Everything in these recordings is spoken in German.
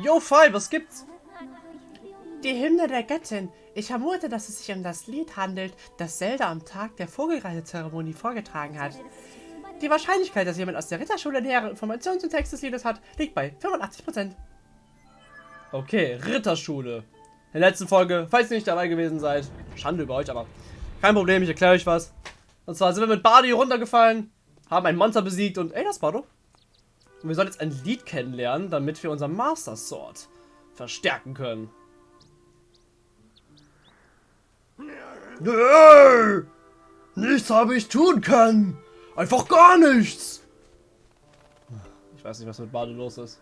Yo, Fi, was gibt's? Die Hymne der Göttin. Ich vermute, dass es sich um das Lied handelt, das Zelda am Tag der Vogelreisezeremonie vorgetragen hat. Die Wahrscheinlichkeit, dass jemand aus der Ritterschule nähere Informationen zum Text des Liedes hat, liegt bei 85%. Okay, Ritterschule. In der letzten Folge, falls ihr nicht dabei gewesen seid, Schande über euch, aber kein Problem, ich erkläre euch was. Und zwar sind wir mit Bardi runtergefallen, haben ein Monster besiegt und, ey, das Bardo. Und wir sollen jetzt ein Lied kennenlernen, damit wir unser Master Sword verstärken können. Nee, nichts habe ich tun können. Einfach gar nichts. Ich weiß nicht, was mit Bade los ist.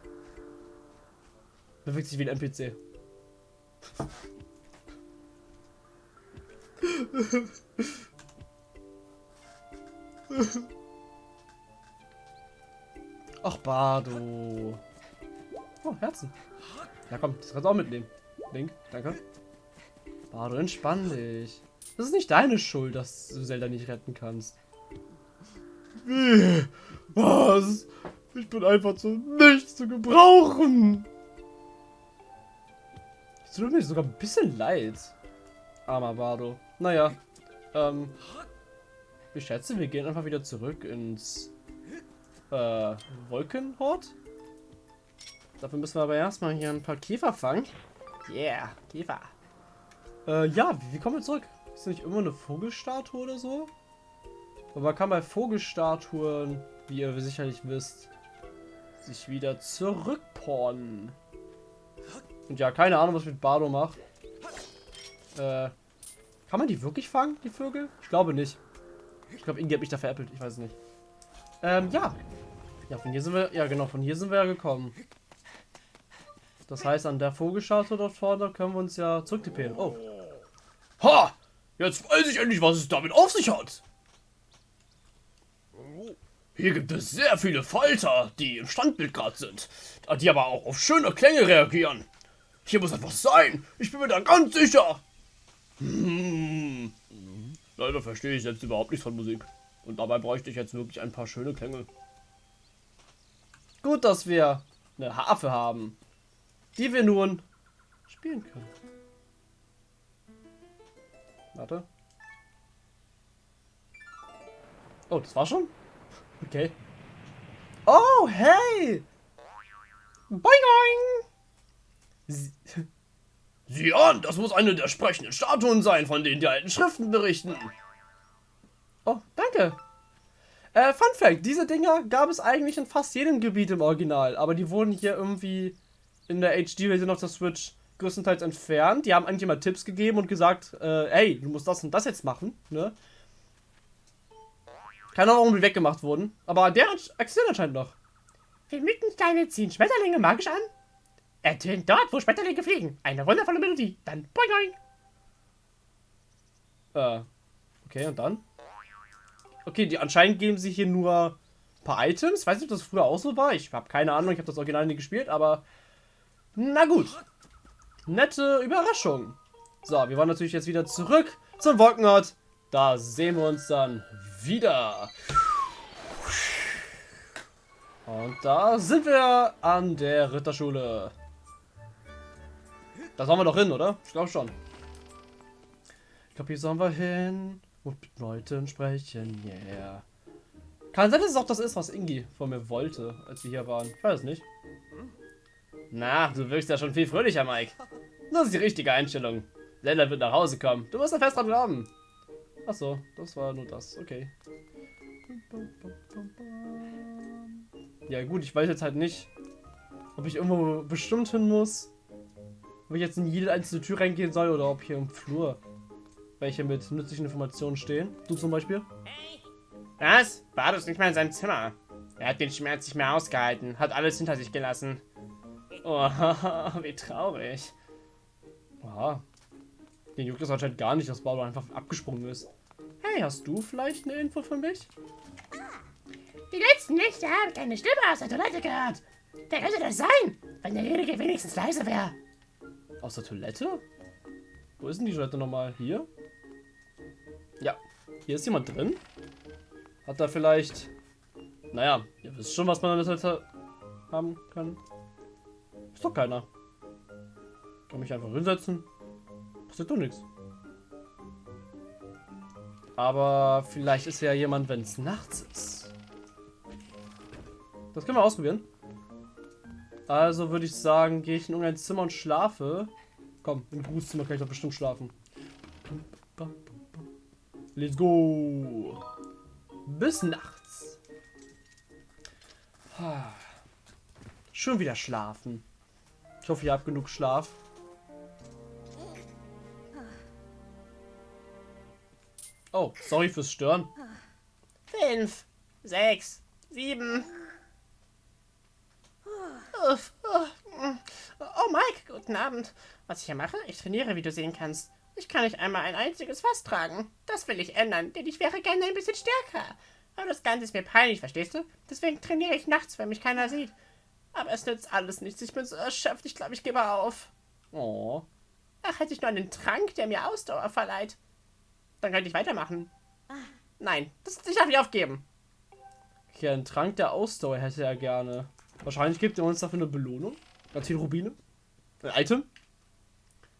Bewegt sich wie ein NPC. Ach, Bardo. Oh, Herzen. Ja, komm, das kannst du auch mitnehmen. Link, danke. Bardo, entspann dich. Das ist nicht deine Schuld, dass du Zelda nicht retten kannst. Wie? Was? Ich bin einfach zu nichts zu gebrauchen. Es tut mir sogar ein bisschen leid. Armer Bardo. Naja. Ähm. Ich schätze, wir gehen einfach wieder zurück ins äh, Wolkenhort. Dafür müssen wir aber erstmal hier ein paar Käfer fangen. Yeah, Käfer. Äh, ja, wie, wie kommen wir zurück? Ist nicht immer eine Vogelstatue oder so? Aber man kann bei Vogelstatuen, wie ihr sicherlich wisst, sich wieder zurückpornen. Und ja, keine Ahnung, was mit Bardo macht. Äh, kann man die wirklich fangen, die Vögel? Ich glaube nicht. Ich glaube, Inge hat mich da veräppelt. Ich weiß es nicht. Ähm, ja. Ja, von hier sind wir, ja genau, von hier sind wir ja gekommen. Das heißt, an der Vogelstatue dort vorne können wir uns ja zurücktippen. Oh. Ha! Jetzt weiß ich endlich, was es damit auf sich hat. Hier gibt es sehr viele Falter, die im Standbild gerade sind, die aber auch auf schöne Klänge reagieren. Hier muss etwas sein. Ich bin mir da ganz sicher. Hm. Leider verstehe ich jetzt überhaupt nichts von Musik. Und dabei bräuchte ich jetzt wirklich ein paar schöne Klänge. Gut, dass wir eine Harfe haben, die wir nun spielen können. Warte. Oh, das war schon? Okay. Oh, hey! Boing, boing! Sie an, das muss eine der sprechenden Statuen sein, von denen die alten Schriften berichten. Oh, danke. Äh, Fun Fact, diese Dinger gab es eigentlich in fast jedem Gebiet im Original, aber die wurden hier irgendwie in der HD-Version auf der Switch größtenteils entfernt. Die haben eigentlich immer Tipps gegeben und gesagt, äh, ey, du musst das und das jetzt machen, ne? Keine Ahnung, warum die weggemacht wurden, aber der existiert anscheinend noch. Wir Mückensteine ziehen Schmetterlinge magisch an Ertönt dort, wo Schmetterlinge fliegen. Eine wundervolle Melodie. Dann boing boing. Äh, okay, und dann? Okay, die anscheinend geben sie hier nur ein paar Items. Ich weiß nicht, ob das früher auch so war. Ich habe keine Ahnung, ich habe das Original nie gespielt, aber na gut. Nette Überraschung. So, wir wollen natürlich jetzt wieder zurück zum Wolkenort. Da sehen wir uns dann wieder. Und da sind wir an der Ritterschule. Da sollen wir doch hin, oder? Ich glaube schon. Ich glaube, hier sollen wir hin und mit Leuten sprechen. Yeah. Kann sein, dass es auch das ist, was Ingi von mir wollte, als wir hier waren. Ich weiß es nicht. Na, du wirkst ja schon viel fröhlicher, Mike. Das ist die richtige Einstellung. Zelda wird nach Hause kommen. Du musst da fest dran glauben. Achso, das war nur das. Okay. Ja gut, ich weiß jetzt halt nicht, ob ich irgendwo bestimmt hin muss. Ob ich jetzt in jede einzelne Tür reingehen soll oder ob hier im Flur welche mit nützlichen Informationen stehen. Du zum Beispiel. Was? Bardo ist nicht mehr in seinem Zimmer. Er hat den Schmerz nicht mehr ausgehalten, hat alles hinter sich gelassen. Oh, wie traurig. Aha. Den juckt das anscheinend gar nicht, dass Bardo einfach abgesprungen ist. Hey, hast du vielleicht eine Info für mich? Die letzten Nächte habe ich eine Stimme aus der Toilette gehört. Wer könnte das sein? Wenn derjenige wenigstens leise wäre. Aus der Toilette? Wo ist denn die Toilette nochmal? Hier? Hier ist jemand drin? Hat da vielleicht... Naja, ihr wisst schon, was man an der Toilette haben kann. Ist doch keiner. Kann mich einfach hinsetzen. Passiert doch nichts. Aber vielleicht ist ja jemand, wenn es nachts ist. Das können wir ausprobieren. Also würde ich sagen, gehe ich in irgendein Zimmer und schlafe. Komm, im Grußzimmer kann ich doch bestimmt schlafen. Let's go. Bis nachts. Schon wieder schlafen. Ich hoffe, ihr habt genug Schlaf. Oh, sorry fürs Stören. Fünf, sechs, sieben. Oh, Mike, guten Abend. Was ich hier mache? Ich trainiere, wie du sehen kannst. Ich kann nicht einmal ein einziges Fass tragen. Das will ich ändern, denn ich wäre gerne ein bisschen stärker. Aber das Ganze ist mir peinlich, verstehst du? Deswegen trainiere ich nachts, wenn mich keiner sieht. Aber es nützt alles nichts. Ich bin so erschöpft. Ich glaube, ich gebe auf. Oh. Ach, hätte ich nur einen Trank, der mir Ausdauer verleiht. Dann könnte ich weitermachen. Nein, das, ich darf nicht aufgeben. Okay, ein Trank der Ausdauer hätte er gerne. Wahrscheinlich gibt er uns dafür eine Belohnung. Ganz viele Rubine. Ein Item.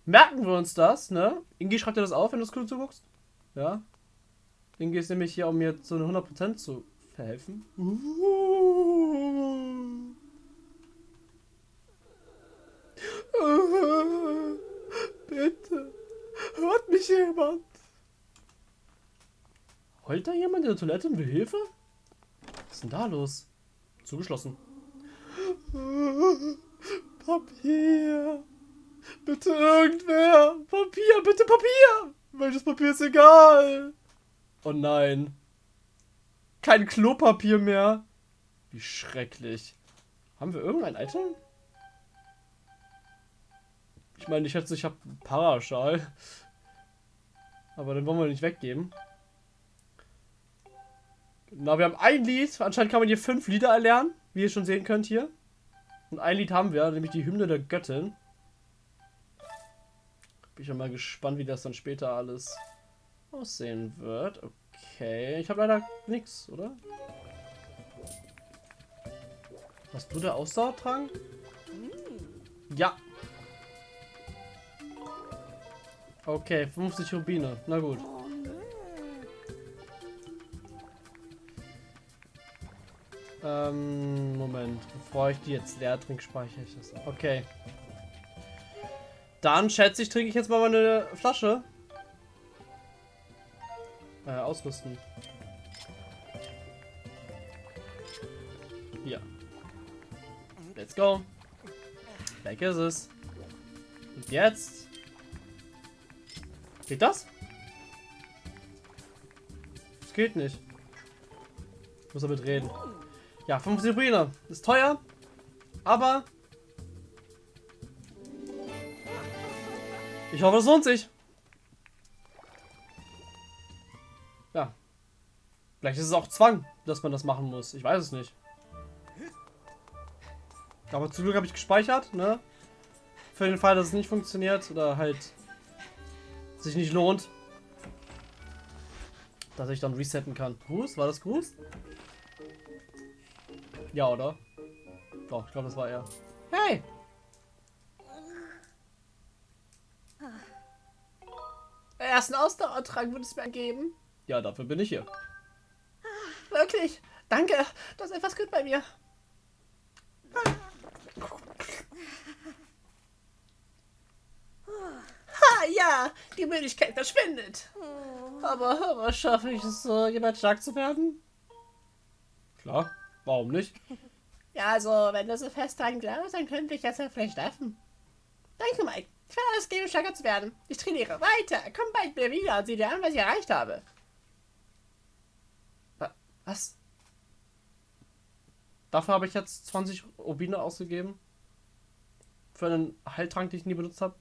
Merken wir uns das, ne? Ingi schreibt dir das auf, wenn du es cool zuguckst. Ja. Ingi ist nämlich hier, um mir zu 100% zu verhelfen. Bitte. Hört mich jemand? Heult da jemand in der Toilette und will Hilfe? Was ist denn da los? Zugeschlossen. Papier. Bitte irgendwer. Papier, bitte Papier. Welches Papier ist egal. Oh nein. Kein Klopapier mehr. Wie schrecklich. Haben wir irgendein Item? Ich meine, ich schätze, ich habe Paraschal. Aber den wollen wir nicht weggeben. Na, wir haben ein Lied. Anscheinend kann man hier fünf Lieder erlernen, wie ihr schon sehen könnt hier. Und ein Lied haben wir, nämlich die Hymne der Göttin. Bin ich mal gespannt, wie das dann später alles aussehen wird. Okay, ich habe leider nichts, oder? Hast du der Ausdauertrank? Ja. Okay, 50 Rubine. Na gut. Ähm, Moment. Bevor ich die jetzt leer trinke, speichere ich das. Okay. Dann schätze ich, trinke ich jetzt mal meine Flasche. Äh, ausrüsten. Ja. Let's go. Weg ist es. Und jetzt? Geht das? Das geht nicht. Ich muss damit reden. Ja, 50 Rubine. Ist teuer. Aber. Ich hoffe, es lohnt sich. Ja. Vielleicht ist es auch Zwang, dass man das machen muss. Ich weiß es nicht. Aber zum Glück habe ich gespeichert, ne? Für den Fall, dass es nicht funktioniert oder halt sich nicht lohnt. Dass ich dann resetten kann. Gruß? War das Gruß? Ja, oder? Doch, ich glaube, das war er. Hey! Ersten Ausdauertrank würde es mir geben. Ja, dafür bin ich hier. Wirklich. Danke. Das ist etwas gut bei mir. Ha, ja. Die Müdigkeit verschwindet. Aber, aber schaffe ich es, äh, jemand stark zu werden? Klar, warum nicht? Ja, also, wenn du so fest dran glaubst, dann könnte ich das ja vielleicht schaffen. Danke, Mike. Ich werde alles geben, stärker zu werden. Ich trainiere weiter. Komm bald wieder wieder und sieh dir an, was ich erreicht habe. Wa- Was? Dafür habe ich jetzt 20 Rubine ausgegeben. Für einen Heiltrank, den ich nie benutzt habe.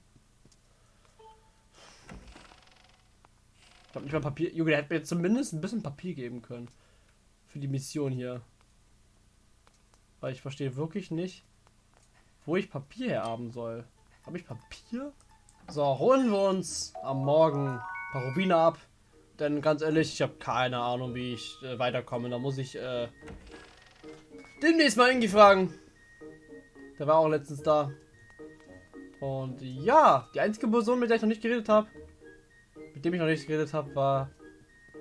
Ich habe nicht mal Papier. Junge, der hätte mir zumindest ein bisschen Papier geben können. Für die Mission hier. Weil ich verstehe wirklich nicht, wo ich Papier herhaben soll. Habe ich Papier? So, holen wir uns am Morgen ein paar Rubine ab. Denn ganz ehrlich, ich habe keine Ahnung, wie ich äh, weiterkomme. Da muss ich äh, demnächst mal Ingi fragen. Der war auch letztens da. Und ja, die einzige Person, mit der ich noch nicht geredet habe, mit dem ich noch nicht geredet habe, war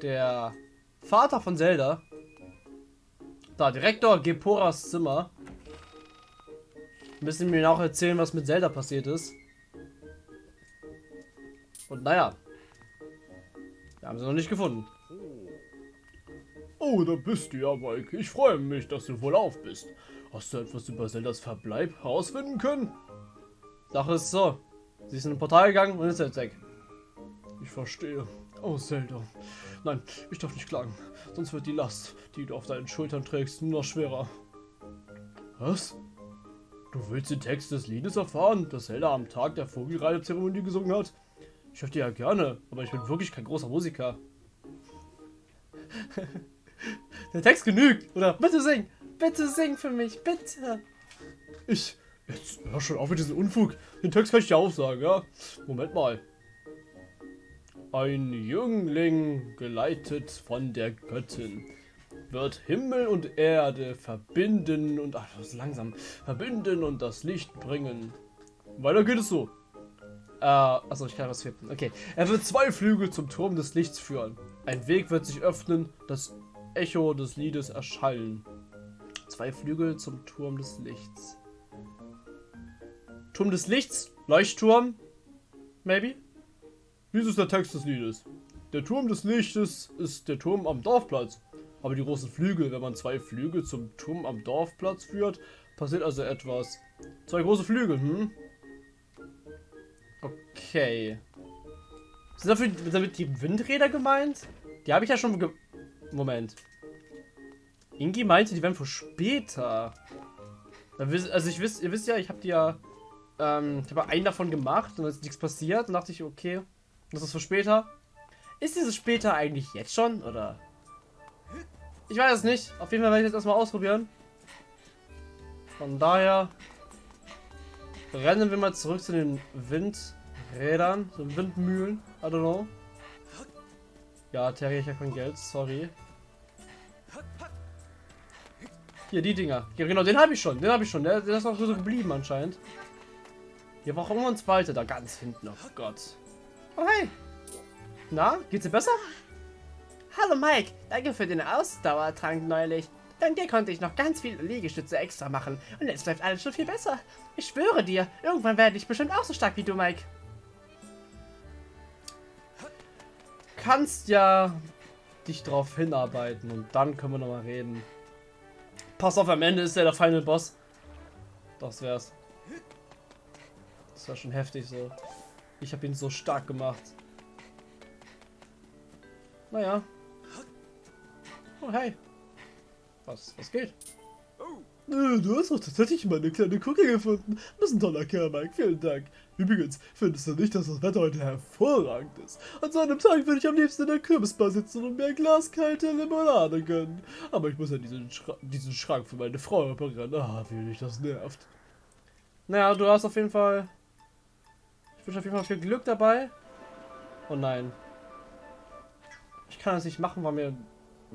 der Vater von Zelda. Da, Direktor Geporas Zimmer. Müssen mir auch erzählen, was mit Zelda passiert ist. Und naja. Wir haben sie noch nicht gefunden. Oh, da bist du ja, Mike. Ich freue mich, dass du wohlauf bist. Hast du etwas über Zeldas Verbleib herausfinden können? Sache ist so. Sie ist in ein Portal gegangen und ist jetzt weg. Ich verstehe. Oh, Zelda. Nein, ich darf nicht klagen. Sonst wird die Last, die du auf deinen Schultern trägst, nur noch schwerer. Was? Du willst den Text des Liedes erfahren, das Zelda am Tag der Vogelreihezeremonie gesungen hat? Ich höre dir ja gerne, aber ich bin wirklich kein großer Musiker. der Text genügt, oder? Bitte sing! Bitte sing für mich, bitte! Ich. Jetzt hör schon auf mit diesem Unfug. Den Text kann ich dir auch sagen, ja? Moment mal. Ein Jüngling, geleitet von der Göttin, wird Himmel und Erde verbinden und ach, das langsam verbinden und das Licht bringen. Weiter geht es so. Äh, achso, ich kann was finden. Okay. Er wird zwei Flügel zum Turm des Lichts führen. Ein Weg wird sich öffnen, das Echo des Liedes erschallen. Zwei Flügel zum Turm des Lichts. Turm des Lichts? Leuchtturm? Maybe? Dies ist der Text des Liedes. Der Turm des Lichtes ist der Turm am Dorfplatz. Aber die großen Flügel, wenn man zwei Flügel zum Turm am Dorfplatz führt, passiert also etwas. Zwei große Flügel, hm? Okay. Sind dafür, damit die Windräder gemeint? Die habe ich ja schon... Moment. Ingi meinte, die wären für später. Also ich wisst, ihr wisst ja, ich habe die ja... Ähm, ich habe einen davon gemacht und dann ist nichts passiert. Und dachte ich, okay, das ist für später. Ist dieses später eigentlich jetzt schon, oder? Ich weiß es nicht. Auf jeden Fall werde ich jetzt erstmal ausprobieren. Von daher rennen wir mal zurück zu den Windrädern, so Windmühlen. I don't know. Ja, Terry, ich habe kein Geld, sorry. Hier, die Dinger. Ja, genau, den habe ich schon. Den habe ich schon. Der, der ist auch so geblieben anscheinend. Hier brauchen wir uns weiter. Da ganz hinten. Oh Gott. Oh, hey. Na, geht's dir besser? Hallo Mike, danke für den Ausdauertrank neulich. Dank dir konnte ich noch ganz viele Liegestütze extra machen und jetzt läuft alles schon viel besser. Ich schwöre dir, irgendwann werde ich bestimmt auch so stark wie du, Mike. Kannst ja dich drauf hinarbeiten und dann können wir nochmal reden. Pass auf, am Ende ist ja der Final Boss. Das wär's. Das war schon heftig so. Ich habe ihn so stark gemacht. Naja. Oh, hey. Was, was geht? Äh, du hast doch tatsächlich mal eine kleine Cookie gefunden. Du bist ein toller Kerl, Mike. Vielen Dank. Übrigens, findest du nicht, dass das Wetter heute hervorragend ist? An so einem Tag würde ich am liebsten in der Kürbisbar sitzen und mir ein Glas kalte Limonade gönnen. Aber ich muss ja diesen, Schra diesen Schrank für meine Frau reparieren. Ah, wie mich das nervt. Naja, du hast auf jeden Fall ich wünsche auf jeden Fall viel Glück dabei. Oh nein. Ich kann das nicht machen, weil mir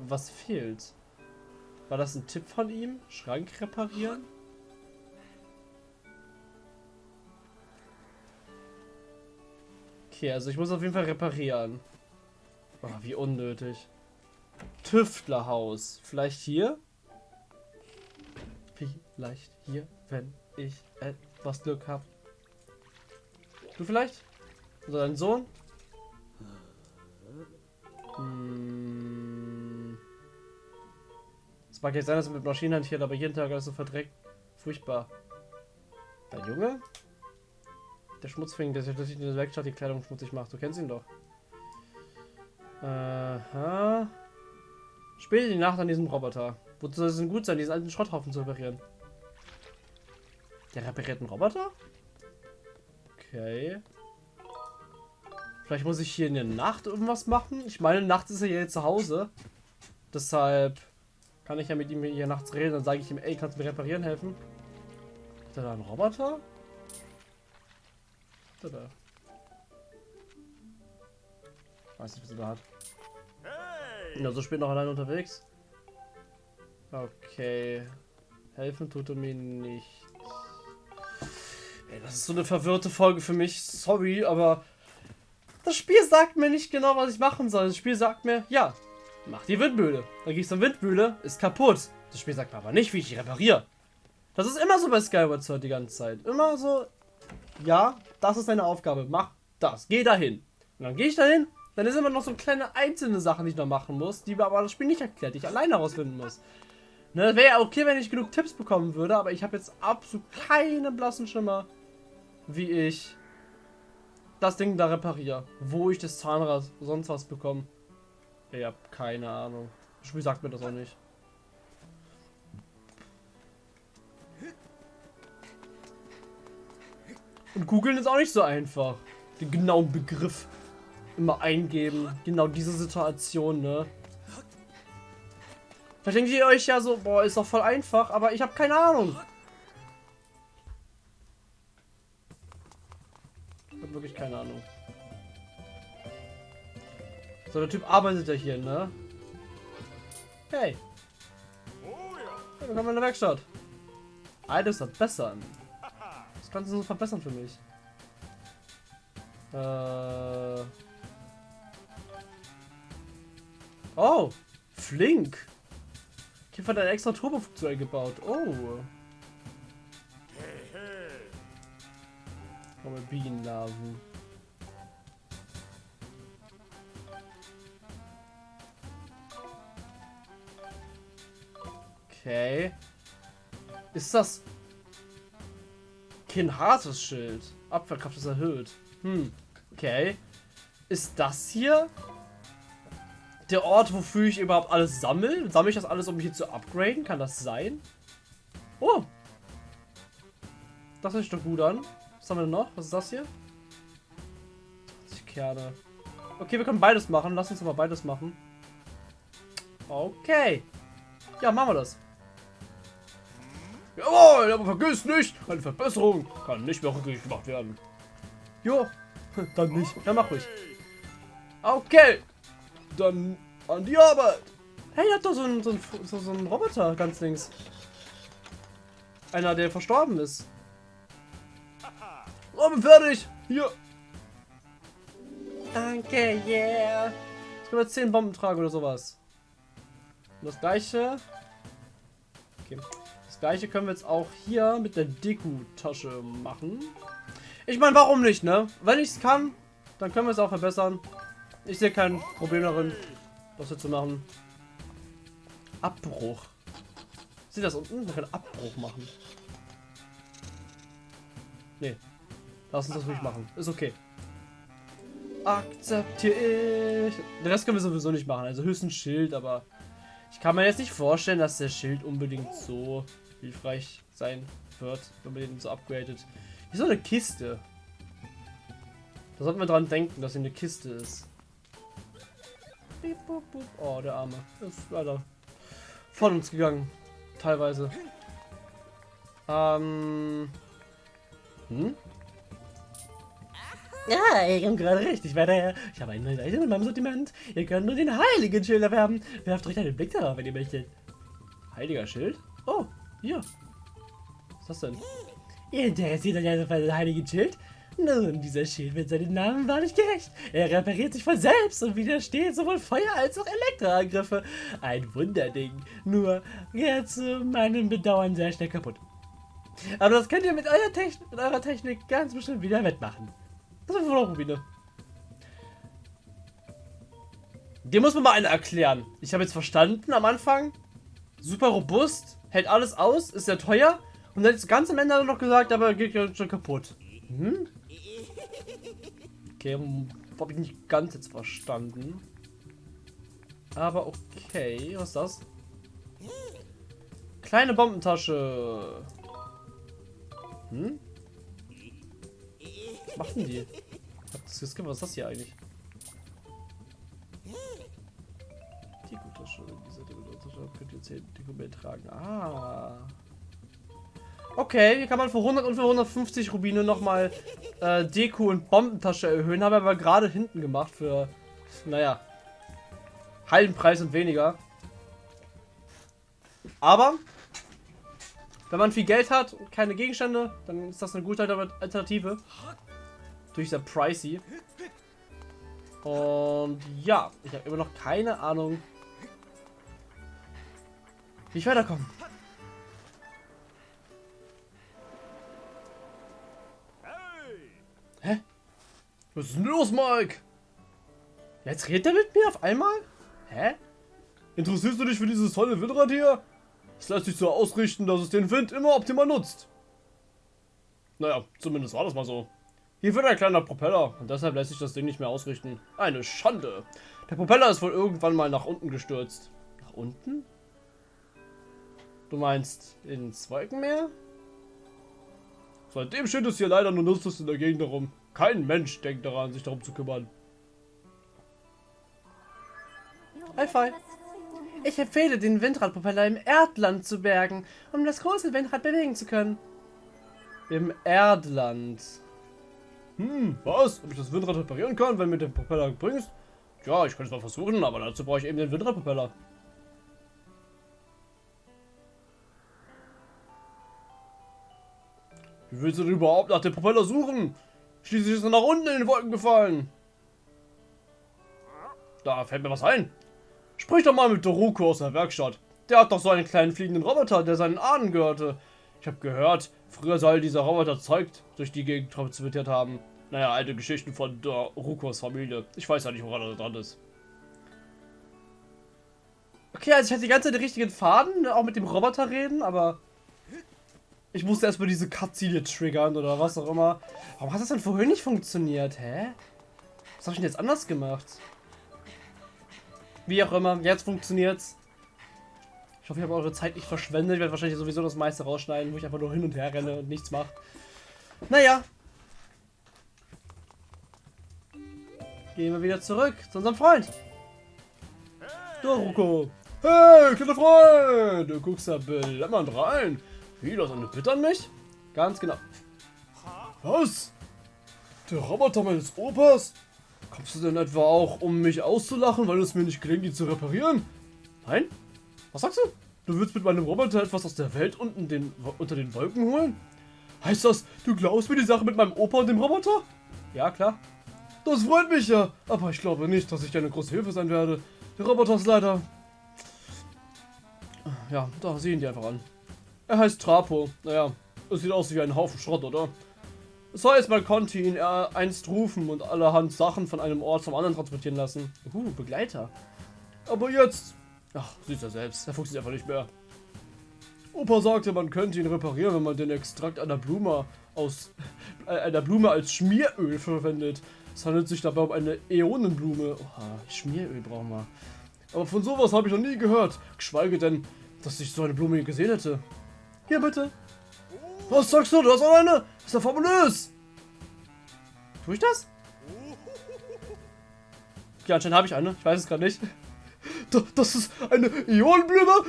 was fehlt. War das ein Tipp von ihm? Schrank reparieren? Okay, also ich muss auf jeden Fall reparieren. Oh, wie unnötig. Tüftlerhaus. Vielleicht hier? Vielleicht hier, wenn ich etwas Glück habe. Du vielleicht? Oder dein Sohn? Hm. Mag jetzt sein, dass er mit Maschinen hantiert, aber jeden Tag alles so verdreckt. Furchtbar. Dein Junge? Der Schmutzfing, der sich in der Werkstatt die Kleidung schmutzig macht. Du kennst ihn doch. Aha. Später die Nacht an diesem Roboter. Wozu soll es denn gut sein, diesen alten Schrotthaufen zu reparieren? Der repariert einen Roboter? Okay. Vielleicht muss ich hier in der Nacht irgendwas machen. Ich meine, nachts ist er hier zu Hause. Deshalb kann ich ja mit ihm hier nachts reden. Dann sage ich ihm, ey, kannst du mir reparieren helfen? Ist da ein Roboter? Ist er da? Weiß nicht, was er da hat. Ja, so spät noch allein unterwegs. Okay. Helfen tut er mir nicht. Ey, das ist so eine verwirrte Folge für mich. Sorry, aber das Spiel sagt mir nicht genau, was ich machen soll. Das Spiel sagt mir, ja, mach die Windmühle. Dann gehst du zur Windmühle, ist kaputt. Das Spiel sagt mir aber nicht, wie ich die repariere. Das ist immer so bei Skyward Sword die ganze Zeit. Immer so, ja, das ist deine Aufgabe. Mach das. Geh dahin. Und dann gehe ich dahin. Dann ist immer noch so kleine einzelne Sachen, die ich noch machen muss, die mir aber das Spiel nicht erklärt, die ich alleine herausfinden muss. Ne, wäre ja okay, wenn ich genug Tipps bekommen würde, aber ich habe jetzt absolut keinen blassen Schimmer, wie ich das Ding da repariere. Wo ich das Zahnrad sonst was bekomme. Ich habe keine Ahnung. Das Spiel sagt mir das auch nicht. Und googeln ist auch nicht so einfach. Den genauen Begriff immer eingeben. Genau diese Situation, ne? Vielleicht denkt ihr euch ja so, boah, ist doch voll einfach, aber ich habe keine Ahnung. Ich habe wirklich keine Ahnung. So, der Typ arbeitet ja hier, ne? Hey. Hey, willkommen in der Werkstatt. Alles verbessern. Was kannst du so verbessern für mich? Äh. Oh, flink. Hier hat ein extra Turboflugzeug gebaut. Oh. Oh, mit Bienenlarven. Okay. Ist das kein hartes Schild? Abwehrkraft ist erhöht. Hm. Okay. Ist das hier der Ort, wofür ich überhaupt alles sammle? Sammle ich das alles, um mich hier zu upgraden? Kann das sein? Oh. Das hört sich doch gut an. Was haben wir noch? Was ist das hier? 20 Kerne. Okay, wir können beides machen. Lass uns mal beides machen. Okay. Ja, machen wir das. Jawohl, aber vergiss nicht, eine Verbesserung kann nicht mehr rückgängig gemacht werden. Jo, dann nicht. Ja, mach ruhig. Okay, dann an die Arbeit. Hey, hat doch so einen, so, einen, so, so einen Roboter ganz links. Einer, der verstorben ist. Oh, bin fertig. Hier. Danke, yeah. Jetzt können wir 10 Bomben tragen oder sowas. Und das gleiche. Okay. Gleiche können wir jetzt auch hier mit der Deku-Tasche machen. Ich meine, warum nicht, ne? Wenn ich es kann, dann können wir es auch verbessern. Ich sehe kein Problem darin, das hier zu machen. Abbruch. Sieht das unten? Wir können Abbruch machen. Nee. Lass uns das ruhig machen. Ist okay. Akzeptiere ich. Den Rest können wir sowieso nicht machen. Also höchstens Schild, aber ich kann mir jetzt nicht vorstellen, dass der Schild unbedingt so hilfreich sein wird, wenn man den so upgradet. Wie so eine Kiste. Da sollten wir dran denken, dass hier eine Kiste ist. Oh, der Arme. Ist leider von uns gegangen. Teilweise. Ähm. Hm? Ja, ihr kommt gerade richtig weiter. Ich habe ein neues Item in meinem Sortiment. Ihr könnt nur den heiligen Schild erwerben. Werft euch einen Blick darauf, wenn ihr möchtet. Heiliger Schild? Oh, hier. Was ist das denn? Ihr interessiert euch also für den heiligen Schild? Nun, dieser Schild wird seinem Namen wahrlich gerecht. Er repariert sich von selbst und widersteht sowohl Feuer- als auch Elektroangriffe. Ein Wunderding. Nur, geht zu meinem Bedauern sehr schnell kaputt. Aber das könnt ihr mit eurer, Techn mit eurer Technik ganz bestimmt wieder wettmachen. Das ist eine Rubine. Dir muss man mal eine erklären. Ich habe jetzt verstanden am Anfang. Super robust, hält alles aus, ist sehr teuer. Und dann ist ganz am Ende noch gesagt, aber geht ja schon kaputt. Hm? Okay, habe ich nicht ganz jetzt verstanden. Aber okay, was ist das? Kleine Bombentasche. Hm? Was macht denn die? Hab was ist das hier eigentlich? 10 Dokumente tragen. Ah. Okay, hier kann man für 100 und für 150 Rubine nochmal äh, Deko und Bombentasche erhöhen. Habe aber gerade hinten gemacht für, naja, halben Preis und weniger. Aber Wenn man viel Geld hat und keine Gegenstände, dann ist das eine gute Alternative. Durch sehr pricey. Und ja, ich habe immer noch keine Ahnung, wie ich weiterkomme. Hä? Was ist denn los, Mike? Jetzt redet er mit mir auf einmal? Hä? Interessierst du dich für dieses tolle Windrad hier? Es lässt sich so ausrichten, dass es den Wind immer optimal nutzt. Naja, zumindest war das mal so. Hier wird ein kleiner Propeller und deshalb lässt sich das Ding nicht mehr ausrichten. Eine Schande. Der Propeller ist wohl irgendwann mal nach unten gestürzt. Nach unten? Du meinst ins Wolkenmeer? Seitdem steht es hier leider nur nutzlos in der Gegend herum. Kein Mensch denkt daran, sich darum zu kümmern. Hi-Fi. Ich empfehle, den Windradpropeller im Erdland zu bergen, um das große Windrad bewegen zu können. Im Erdland. Hm, was? Ob ich das Windrad reparieren kann, wenn du mit dem Propeller bringst? Ja, ich könnte es mal versuchen, aber dazu brauche ich eben den Windradpropeller. Wie willst du denn überhaupt nach dem Propeller suchen? Schließlich ist er nach unten in den Wolken gefallen. Da fällt mir was ein. Sprich doch mal mit Doruko aus der Werkstatt. Der hat doch so einen kleinen fliegenden Roboter, der seinen Ahnen gehörte. Ich habe gehört, früher soll dieser Roboter Zeug durch die Gegend transportiert haben. Naja, alte Geschichten von Dorukos Familie. Ich weiß ja nicht, woran er dran ist. Okay, also ich hatte die ganze Zeit den richtigen Faden, auch mit dem Roboter reden, aber ich musste erstmal diese Cutscene triggern oder was auch immer. Warum hat das denn vorhin nicht funktioniert, hä? Was habe ich denn jetzt anders gemacht? Wie auch immer, jetzt funktioniert's. Ich hoffe, ich habe eure Zeit nicht verschwendet. Ich werde wahrscheinlich sowieso das meiste rausschneiden, wo ich einfach nur hin und her renne und nichts mache. Naja. Gehen wir wieder zurück zu unserem Freund. Doruko. Hey, kleiner Freund. Du guckst da belämmernd rein. Wie, das eine Bitte an mich? Ganz genau. Was? Der Roboter meines Opas? Kommst du denn etwa auch, um mich auszulachen, weil es mir nicht gelingt, ihn zu reparieren? Nein? Was sagst du? Du willst mit meinem Roboter etwas aus der Welt unten den, unter den Wolken holen? Heißt das, du glaubst mir die Sache mit meinem Opa und dem Roboter? Ja, klar. Das freut mich ja, aber ich glaube nicht, dass ich dir eine große Hilfe sein werde. Der Roboter ist leider... Ja, da sehen die einfach an. Er heißt Trapo. Naja, es sieht aus wie ein Haufen Schrott, oder? Das heißt, man konnte ihn einst rufen und allerhand Sachen von einem Ort zum anderen transportieren lassen. Uh, Begleiter. Aber jetzt... Ach, sieht er selbst. Er funktioniert einfach nicht mehr. Opa sagte, man könnte ihn reparieren, wenn man den Extrakt einer Blume aus äh, einer Blume als Schmieröl verwendet. Es handelt sich dabei um eine Äonenblume. Oha, Schmieröl brauchen wir. Aber von sowas habe ich noch nie gehört. Geschweige denn, dass ich so eine Blume gesehen hätte. Hier bitte. Was sagst du? Du hast auch eine? Ist ja fabulös. Tue ich das? Ja, anscheinend habe ich eine. Ich weiß es gerade nicht. Das ist eine Ionenblume?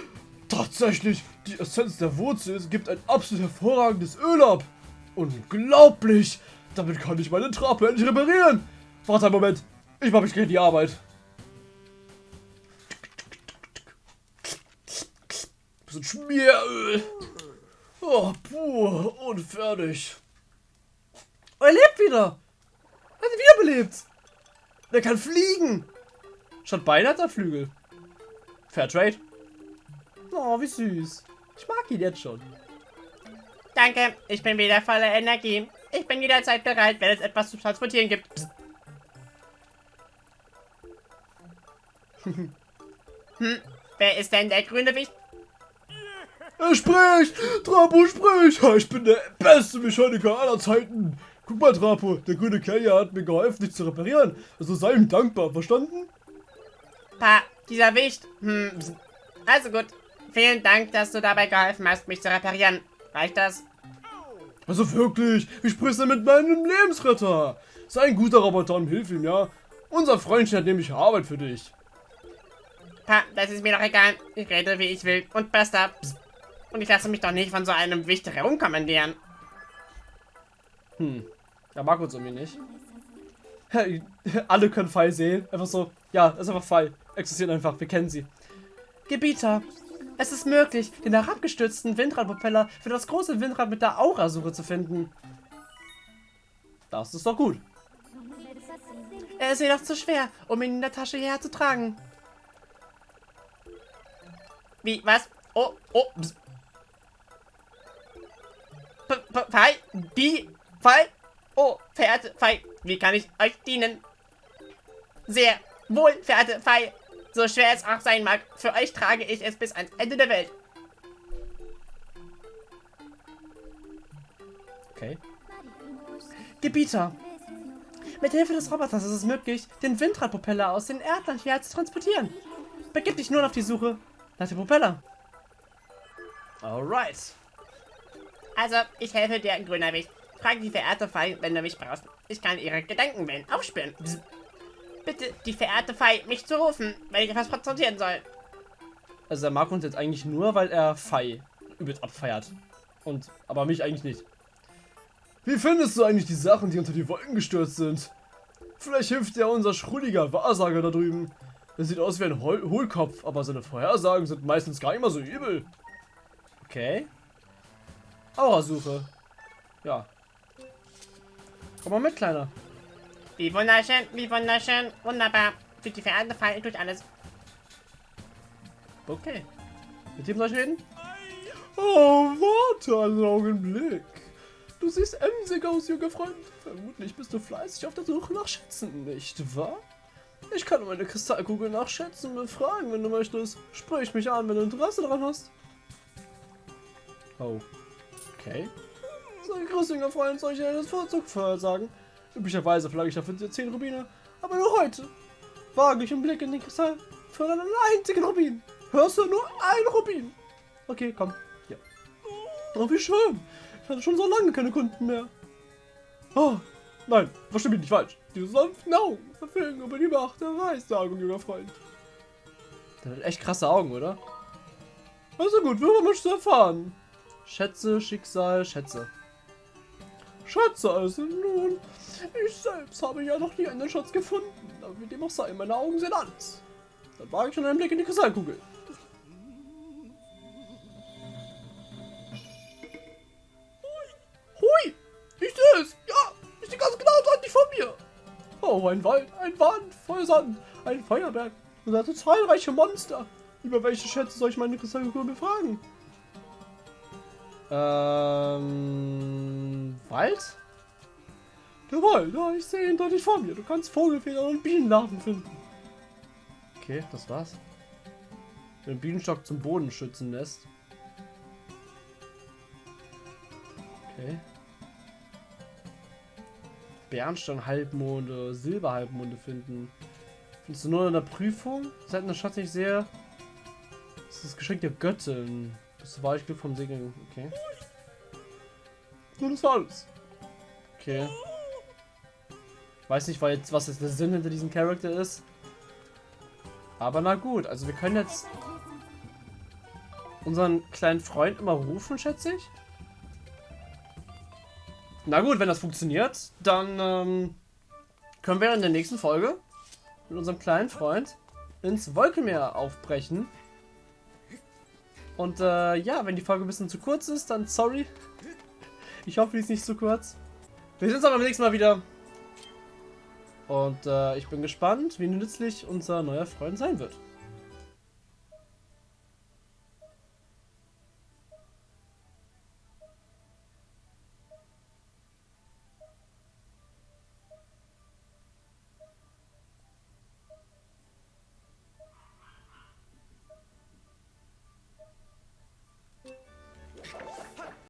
Tatsächlich, die Essenz der Wurzel gibt ein absolut hervorragendes Öl ab. Unglaublich. Damit kann ich meine Trappe endlich reparieren. Warte einen Moment. Ich mache mich in die Arbeit. Bisschen Schmieröl. Oh, pur und fertig. Oh, er lebt wieder. Er hat wiederbelebt. Er kann fliegen. Statt Beine hat er Flügel. Fairtrade. Oh, wie süß. Ich mag ihn jetzt schon. Danke, ich bin wieder voller Energie. Ich bin jederzeit bereit, wenn es etwas zu transportieren gibt. hm, wer ist denn der grüne Wicht? Er spricht! Trapo spricht! Ich bin der beste Mechaniker aller Zeiten! Guck mal, Trapo, der grüne Kerl hier hat mir geholfen, dich zu reparieren. Also sei ihm dankbar, verstanden? Pa, dieser Wicht. Hm, also gut. Vielen Dank, dass du dabei geholfen hast, mich zu reparieren. Reicht das? Also wirklich, wie sprichst du mit meinem Lebensretter? Sei ein guter Roboter und hilf ihm, ja? Unser Freundchen hat nämlich Arbeit für dich. Pa, das ist mir doch egal. Ich rede, wie ich will. Und basta. Psst. Und ich lasse mich doch nicht von so einem Wicht herumkommandieren. Hm. Ja, mag uns irgendwie nicht. Alle können Fall sehen. Einfach so, ja, ist einfach Fall. Existiert einfach, wir kennen sie. Gebieter, Es ist möglich, den herabgestürzten Windradpropeller für das große Windrad mit der Aurasuche zu finden. Das ist doch gut. Er ist jedoch zu schwer, um ihn in der Tasche hierher zu tragen. Wie, was? Oh, oh, bzz. P P Fei, die, Fei, oh, verehrte Fei, wie kann ich euch dienen? Sehr wohl, verehrte Fei, so schwer es auch sein mag, für euch trage ich es bis ans Ende der Welt. Okay. Gebieter. Mit Hilfe des Roboters ist es möglich, den Windradpropeller aus den Erdland hierher zu transportieren. Begib dich nun auf die Suche nach dem Propeller. Alright. Also, ich helfe dir, grüner Wicht. Frage die verehrte Fei, wenn du mich brauchst. Ich kann ihre Gedankenwellen aufspüren. Bzz. Bitte die verehrte Fei, mich zu rufen, wenn ich etwas transportieren soll. Also er mag uns jetzt eigentlich nur, weil er Fei übelst abfeiert. Und, aber mich eigentlich nicht. Wie findest du eigentlich die Sachen, die unter die Wolken gestürzt sind? Vielleicht hilft ja unser schrulliger Wahrsager da drüben. Er sieht aus wie ein Hohlkopf, aber seine Vorhersagen sind meistens gar nicht mal so übel. Okay. Aurasuche. Ja. Komm mal mit, Kleiner. Wie wunderschön, wie wunderschön, wunderbar. Für die verehrte Fei tut alles. Okay. Mit dem soll ich reden? Oh, warte einen Augenblick. Du siehst emsig aus, junger Freund. Vermutlich bist du fleißig auf der Suche nach Schätzen, nicht wahr? Ich kann meine Kristallkugel nach Schätzen befragen, wenn du möchtest. Sprich mich an, wenn du Interesse daran hast. Oh. Okay. Sei grüß, junger Freund, soll ich dir das Vorzug sagen? Üblicherweise verlange ich dafür 10 Rubine, aber nur heute wage ich einen Blick in den Kristall für einen einzigen Rubin. Hörst du nur ein Rubin? Okay, komm. Ja. Oh, wie schön. Ich hatte schon so lange keine Kunden mehr. Oh, nein, versteh mich nicht falsch. Diese sanften Augen verfügen über die Macht der Weissagung, junger Freund. Der hat echt krasse Augen, oder? Also gut, worüber möchtest du erfahren? Schätze, Schicksal, Schätze. Schätze also nun. Ich selbst habe ja noch nie einen Schatz gefunden. Aber wie dem auch sei, meine Augen sehen alles. Dann wage ich schon einen Blick in die Kristallkugel. Hui! Ich sehe es! Ja! Ich sehe ganz genau deutlich vor mir! Oh, ein Wald, ein Wand, voll Sand, ein Feuerberg und dazu zahlreiche Monster. Über welche Schätze soll ich meine Kristallkugel befragen? Ähm. Wald? Der Wald, ja, ich sehe ihn deutlich vor mir. Du kannst Vogelfedern und Bienenlarven finden. Okay, das war's. Den Bienenstock zum Boden schützen lässt. Okay. Bernstein-Halbmonde, Silberhalbmonde finden. Findest du nur in der Prüfung? Seit der Schatz nicht sehr. Das ist das Geschenk der Göttin. Das war ich Glück vom Segeln. Okay. Nur das war alles. Okay. Weiß nicht, weil jetzt, was jetzt der Sinn hinter diesem Charakter ist. Aber na gut, also wir können jetzt unseren kleinen Freund immer rufen, schätze ich. Na gut, wenn das funktioniert, dann ähm, können wir in der nächsten Folge mit unserem kleinen Freund ins Wolkenmeer aufbrechen. Und äh, ja, wenn die Folge ein bisschen zu kurz ist, dann sorry. Ich hoffe, die ist nicht zu kurz. Wir sehen uns aber beim nächsten Mal wieder. Und äh, ich bin gespannt, wie nützlich unser neuer Freund sein wird.